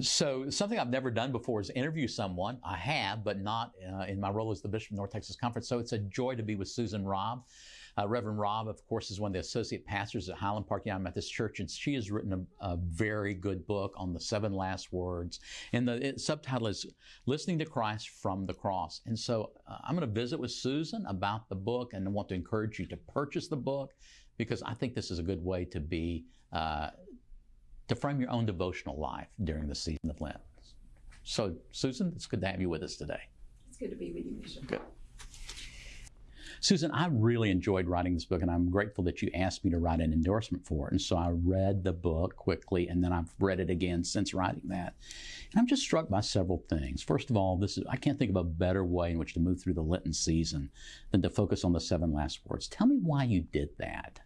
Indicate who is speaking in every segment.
Speaker 1: So, something I've never done before is interview someone. I have, but not uh, in my role as the Bishop of North Texas Conference. So, it's a joy to be with Susan Robb. Uh, Reverend Robb, of course, is one of the associate pastors at Highland Park United Methodist Church, and she has written a, a very good book on the seven last words. And the it, subtitle is Listening to Christ from the Cross. And so, uh, I'm going to visit with Susan about the book and I want to encourage you to purchase the book because I think this is a good way to be uh, to frame your own devotional life during the season of Lent. So, Susan, it's good to have you with us today.
Speaker 2: It's good to be with you, Bishop.
Speaker 1: Good. Susan, I really enjoyed writing this book, and I'm grateful that you asked me to write an endorsement for it. And so I read the book quickly, and then I've read it again since writing that. And I'm just struck by several things. First of all, this is I can't think of a better way in which to move through the Lenten season than to focus on the seven last words. Tell me why you did that.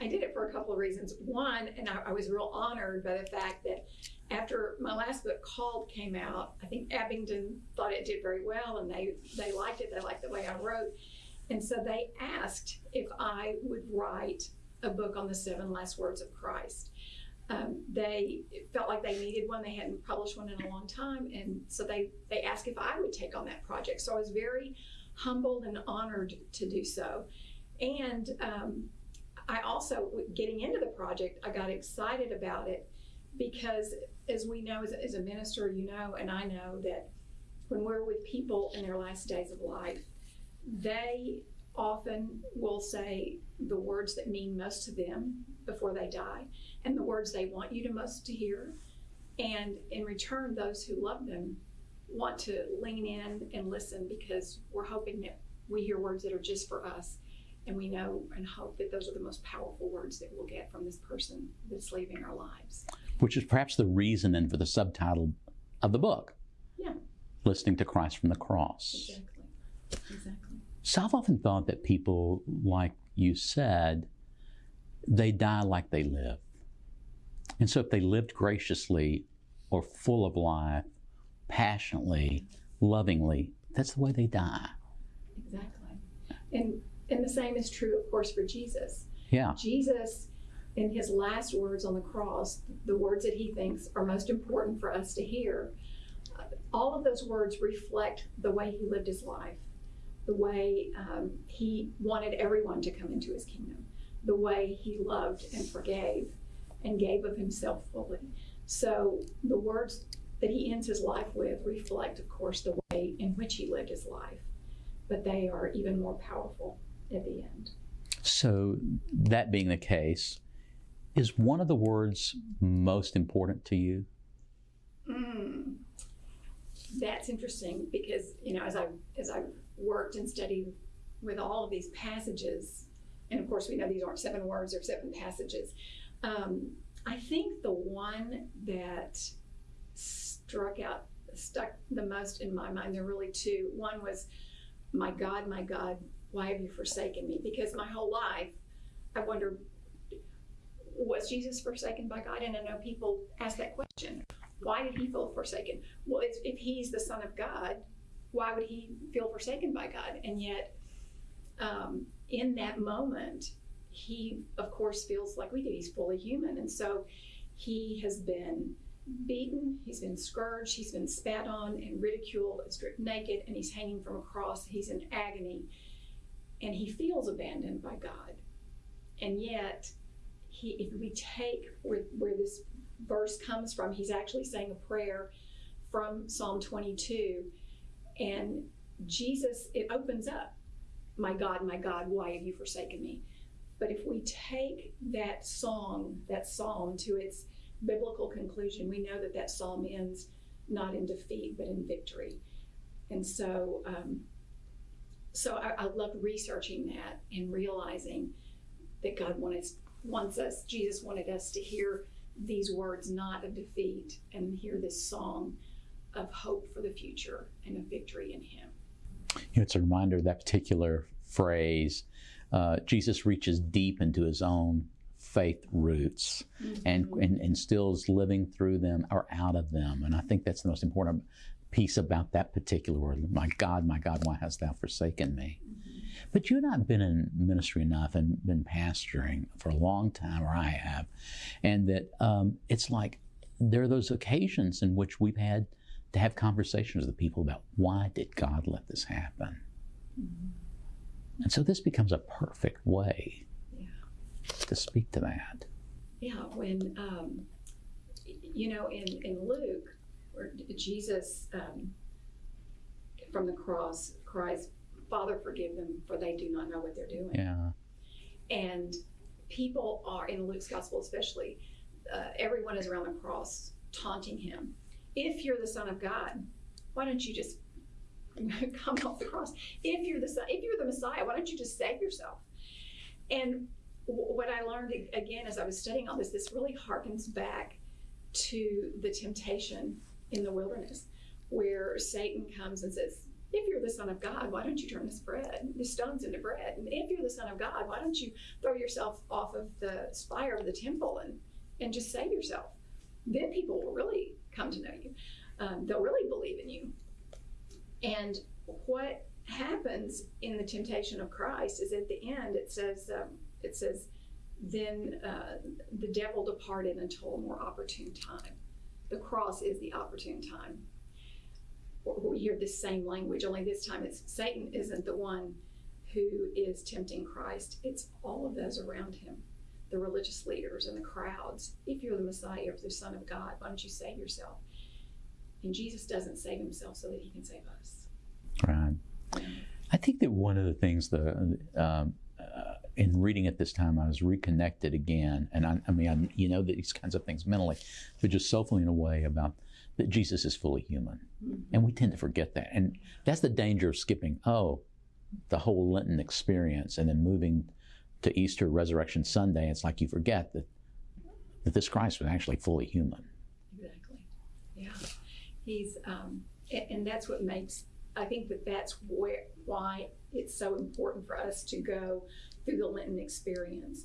Speaker 2: I did it for a couple of reasons. One, and I, I, was real honored by the fact that after my last book, Called, came out, I think Abingdon thought it did very well and they, they liked it. They liked the way I wrote. And so they asked if I would write a book on the seven last words of Christ. Um, they felt like they needed one. They hadn't published one in a long time. And so they, they asked if I would take on that project. So I was very humbled and honored to do so. And um, I also, getting into the project, I got excited about it because, as we know, as, as a minister, you know, and I know that when we're with people in their last days of life, they often will say the words that mean most to them before they die and the words they want you to most to hear. And in return, those who love them want to lean in and listen because we're hoping that we hear words that are just for us and we know and hope that those are the most powerful words that we'll get from this person that's leaving our lives.
Speaker 1: Which is perhaps the reason and for the subtitle of the book.
Speaker 2: Yeah.
Speaker 1: Listening to Christ from the cross.
Speaker 2: Exactly. Exactly.
Speaker 1: So I've often thought that people, like you said, they die like they live. And so if they lived graciously or full of life, passionately, lovingly, that's the way they die.
Speaker 2: Exactly. And and the same is true, of course, for Jesus.
Speaker 1: Yeah.
Speaker 2: Jesus, in his last words on the cross, the words that he thinks are most important for us to hear, all of those words reflect the way he lived his life, the way um, he wanted everyone to come into his kingdom, the way he loved and forgave and gave of himself fully. So the words that he ends his life with reflect, of course, the way in which he lived his life, but they are even more powerful at the end.
Speaker 1: So, that being the case, is one of the words most important to you?
Speaker 2: Mm, that's interesting because you know as I as I worked and studied with all of these passages, and of course we know these aren't seven words or seven passages. Um, I think the one that struck out stuck the most in my mind. There are really two. One was, "My God, my God, why have you forsaken me? Because my whole life, I wondered, was Jesus forsaken by God? And I know people ask that question. Why did he feel forsaken? Well, if he's the Son of God, why would he feel forsaken by God? And yet, um, in that moment, he, of course, feels like we do. He's fully human. And so he has been beaten, he's been scourged, he's been spat on and ridiculed, stripped naked, and he's hanging from a cross. He's in agony and he feels abandoned by God. And yet, he, if we take where, where this verse comes from, he's actually saying a prayer from Psalm 22. And Jesus, it opens up, My God, my God, why have you forsaken me? But if we take that song, that psalm, to its biblical conclusion, we know that that psalm ends not in defeat, but in victory. And so, um, so I, I loved researching that and realizing that God wanted wants us, Jesus wanted us to hear these words not of defeat and hear this song of hope for the future and of victory in Him.
Speaker 1: You know, it's a reminder of that particular phrase. Uh, Jesus reaches deep into His own faith roots mm-hmm. and, and instills living through them or out of them. And I think that's the most important piece about that particular word. My God, my God, why hast thou forsaken me? Mm-hmm. But you've not been in ministry enough and been pastoring for a long time, or I have, and that um, it's like there are those occasions in which we've had to have conversations with the people about why did God let this happen? And so this becomes a perfect way
Speaker 2: Yeah.
Speaker 1: to speak to that.
Speaker 2: Yeah, when, um, you know, in, in Luke, where Jesus, um, from the cross cries, Father, forgive them, for they do not know what they're doing.
Speaker 1: Yeah.
Speaker 2: And people are, in Luke's gospel especially, uh, everyone is around the cross taunting him. If you're the Son of God, why don't you just come off the cross? If you're the son, if you're the Messiah, why don't you just save yourself? And w- what I learned again as I was studying all this, this really harkens back to the temptation in the wilderness, where Satan comes and says, if you're the Son of God, why don't you turn this bread, the stones into bread? And if you're the Son of God, why don't you throw yourself off of the spire of the temple and, and just save yourself? Then people will really come to know you. Um, they'll really believe in you. And what happens in the temptation of Christ is at the end it says um, it says then uh, the devil departed until a more opportune time. The cross is the opportune time we hear this same language, only this time it's Satan isn't the one who is tempting Christ, it's all of those around him, the religious leaders and the crowds. If you're the Messiah, if the Son of God, why don't you save yourself? And Jesus doesn't save himself so that he can save us.
Speaker 1: Right. I think that one of the things the um, in reading at this time, I was reconnected again, and I, I mean, I, you know these kinds of things mentally, but just soulfully in a way about that Jesus is fully human, and we tend to forget that, and that's the danger of skipping. Oh, the whole Lenten experience, and then moving to Easter Resurrection Sunday. It's like you forget that that this Christ was actually fully human.
Speaker 2: Exactly. Yeah. He's, um, and that's what makes, I think that that's where, why it's so important for us to go through the Lenten experience.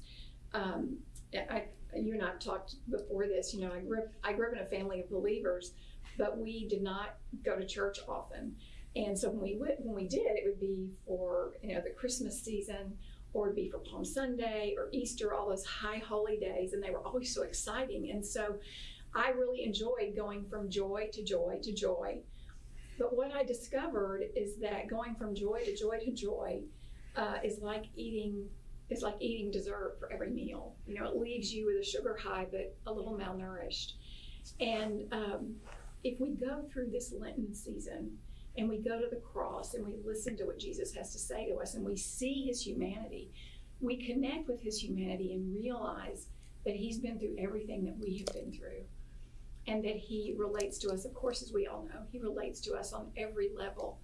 Speaker 2: Um, I, you and I have talked before this, you know, I grew up, I grew up in a family of believers, but we did not go to church often. And so when we went, when we did, it would be for, you know, the Christmas season or it'd be for Palm Sunday or Easter, all those high holy days, and they were always so exciting. And so I really enjoyed going from joy to joy to joy. But what I discovered is that going from joy to joy to joy uh, is like eating is like eating dessert for every meal. You know, it leaves you with a sugar high, but a little malnourished. And um, if we go through this Lenten season and we go to the cross and we listen to what Jesus has to say to us and we see his humanity, we connect with his humanity and realize that he's been through everything that we have been through and that he relates to us, of course, as we all know, he relates to us on every level.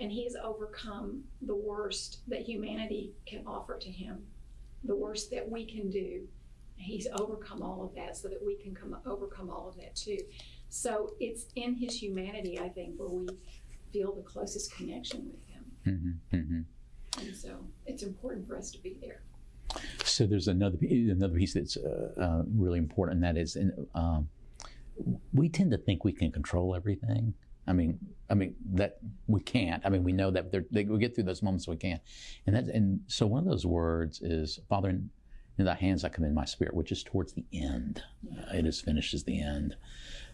Speaker 2: And he has overcome the worst that humanity can offer to him, the worst that we can do. He's overcome all of that so that we can come overcome all of that too. So it's in his humanity, I think, where we feel the closest connection with him.
Speaker 1: hmm hmm
Speaker 2: And so it's important for us to be there.
Speaker 1: So there's another another piece that's uh, uh, really important, and that is, in, um, we tend to think we can control everything. I mean, I mean that we can't. I mean, we know that they, we get through those moments we can't, and that and so one of those words is Father. In, thy hands I commend my spirit, which is towards the end. Uh, it is finished as the end.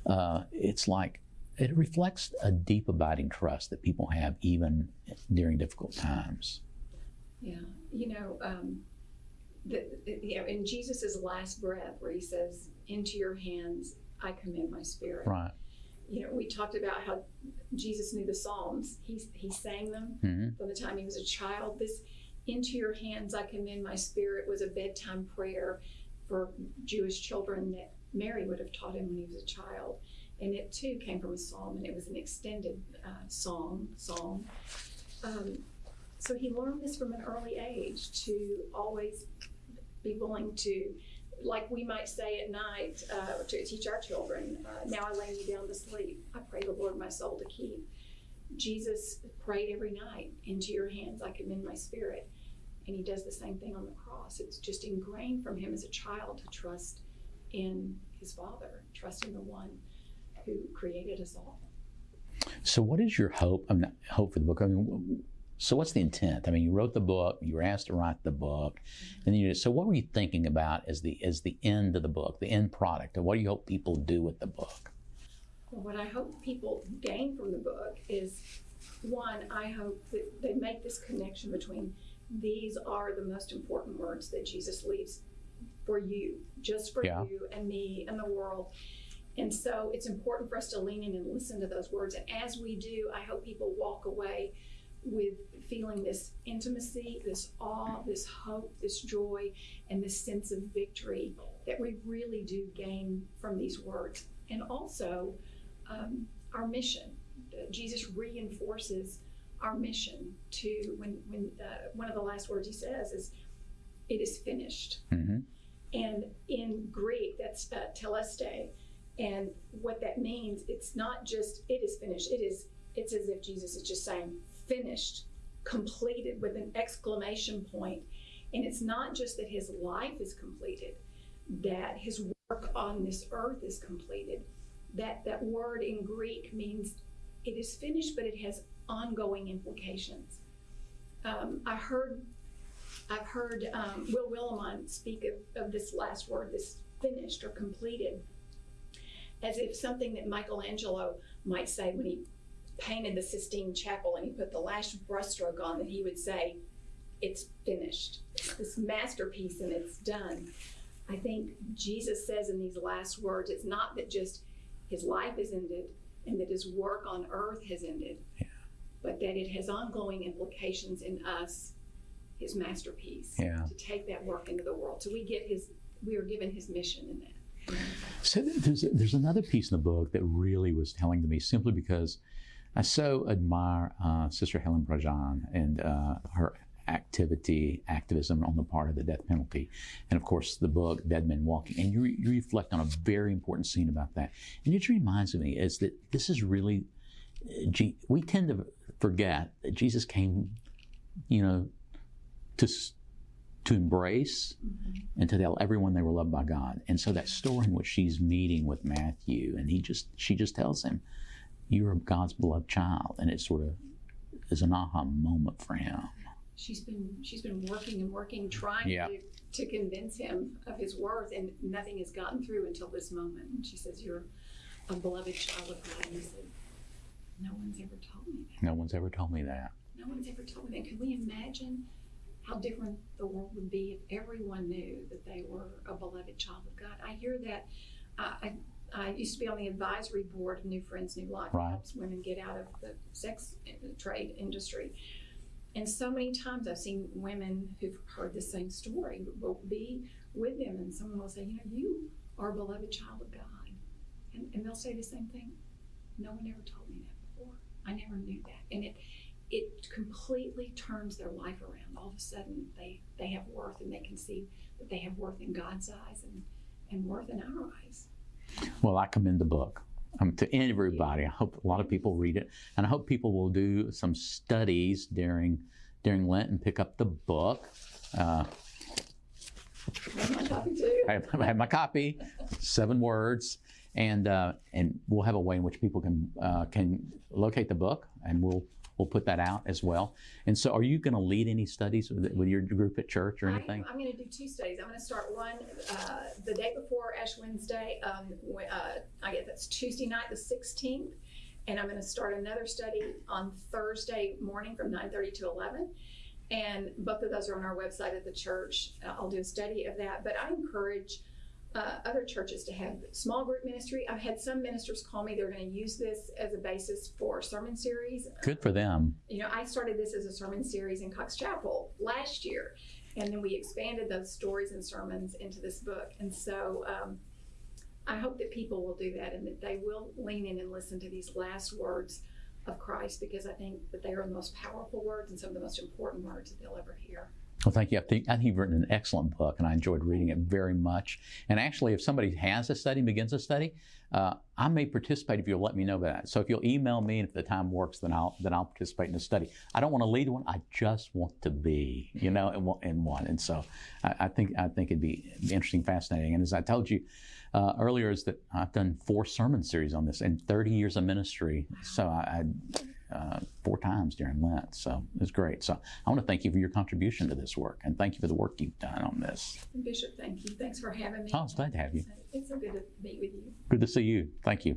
Speaker 1: Uh, it's like it reflects a deep abiding trust that people have even during difficult times.
Speaker 2: Yeah, you know, um, the, you know, in Jesus' last breath, where he says, "Into your hands I commend my spirit."
Speaker 1: Right.
Speaker 2: You know, we talked about how Jesus knew the Psalms. He he sang them
Speaker 1: hmm
Speaker 2: from the time he was a child. This "Into your hands I commend my spirit" was a bedtime prayer for Jewish children that Mary would have taught him when he was a child, and it too came from a psalm, and it was an extended uh, song psalm. Um, so he learned this from an early age to always be willing to, like we might say at night, uh, to teach our children, uh, now I lay me down to sleep. I pray the Lord my soul to keep. Jesus prayed every night, into your hands I commend my spirit. And he does the same thing on the cross. It's just ingrained from him as a child to trust in his Father, trust in the one who created us all.
Speaker 1: So, what is your hope? I'm not hope for the book. I mean, So what's the intent? I mean, you wrote the book, you were asked to write the book, mm-hmm. and you so what were you thinking about as the as the end of the book, the end product, and what do you hope people do with the book?
Speaker 2: Well, what I hope people gain from the book is one, I hope that they make this connection between these are the most important words that Jesus leaves for you, just for
Speaker 1: Yeah.
Speaker 2: you and me and the world. And so it's important for us to lean in and listen to those words. And as we do, I hope people walk away with feeling this intimacy, this awe, this hope, this joy, and this sense of victory that we really do gain from these words. And also, um, our mission. Jesus reinforces our mission to when when uh, one of the last words he says is, "It is finished."
Speaker 1: hmm
Speaker 2: And in Greek, that's uh, tetelestai. And what that means, it's not just "it is finished." It is. It's as if Jesus is just saying, "Finished, completed," with an exclamation point. And it's not just that his life is completed, that his work on this earth is completed. That that word in Greek means it is finished, but it has ongoing implications. Um, I heard I've heard um, Will Willimon speak of, of this last word, this finished or completed, as if something that Michelangelo might say when he painted the Sistine Chapel and he put the last brushstroke on, that he would say, It's finished. It's this masterpiece and it's done. I think Jesus says in these last words, it's not that just his life is ended and that his work on earth has ended,
Speaker 1: Yeah.
Speaker 2: but that it has ongoing implications in us his masterpiece
Speaker 1: Yeah.
Speaker 2: to take that work into the world. So we get his, we are given his mission in that.
Speaker 1: So there's there's another piece in the book that really was telling to me simply because I so admire uh, Sister Helen Prejean and uh, her activity, activism on the part of the death penalty, and of course the book Dead Men Walking. And you, re- you reflect on a very important scene about that, and it reminds me is that this is really, uh, we tend to forget that Jesus came, you know, to to embrace and to tell everyone they were loved by God. And so that story in which she's meeting with Matthew, and he just she just tells him, "You're God's beloved child," and it sort of is an aha moment for him.
Speaker 2: She's been she's been working and working, trying
Speaker 1: Yeah.
Speaker 2: to, to convince him of his worth, and nothing has gotten through until this moment. And she says, "You're a beloved child of God." And he said, "No one's ever told me that.
Speaker 1: No one's ever told me that.
Speaker 2: No one's ever told me that." Can we imagine how different the world would be if everyone knew that they were a beloved child of God? I hear that. I, I I used to be on the advisory board of New Friends, New Life,
Speaker 1: Right.
Speaker 2: helps women get out of the sex eh, trade industry. And so many times I've seen women who've heard the same story will be with them, and someone will say, You know, you are a beloved child of God. And, and they'll say the same thing. No one ever told me that before. I never knew that. And it, it completely turns their life around. All of a sudden, they, they have worth and they can see that they have worth in God's eyes and, and worth in our eyes.
Speaker 1: Well, I commend the book um, to everybody. I hope a lot of people read it, and I hope people will do some studies during during Lent and pick up the book. Uh,
Speaker 2: That's my topic too.
Speaker 1: I have, I have my copy, seven words, and uh, and we'll have a way in which people can uh, can locate the book, and we'll we'll put that out as well. And so, are you going to lead any studies with, with your group at church or anything?
Speaker 2: I, am going to do two studies. I'm going to start one uh, the day before Ash Wednesday. Um, uh, I guess that's Tuesday night, the 16th, and I'm going to start another study on Thursday morning from 9:30 to 11. And both of those are on our website at the church. I'll do a study of that. But I encourage uh, other churches to have small group ministry. I've had some ministers call me; they're going to use this as a basis for sermon series
Speaker 1: Good for them.
Speaker 2: you know, I started this as a sermon series in Cox Chapel last year, and then we expanded those stories and sermons into this book. And so um, I hope that people will do that and that they will lean in and listen to these last words of Christ because I think that they are the most powerful words and some of the most important words that they'll ever hear.
Speaker 1: Well, thank you. I think, I think you've written an excellent book, and I enjoyed reading it very much. And actually, if somebody has a study, begins a study, uh, I may participate if you'll let me know about that. So if you'll email me, and if the time works, then I'll then I'll participate in the study. I don't want to lead one; I just want to be, you know, in one. In one. And so I, I think I think it'd be interesting, fascinating. And as I told you uh, earlier, is that I've done four sermon series on this in 30 years of ministry. So I. I uh, four times during Lent. So it's great. So I want to thank you for your contribution to this work and thank you for the work you've done on this.
Speaker 2: Bishop, thank you. Thanks for having me.
Speaker 1: Oh, it's glad to have you.
Speaker 2: It's so good to meet with you.
Speaker 1: Good to see you. Thank you.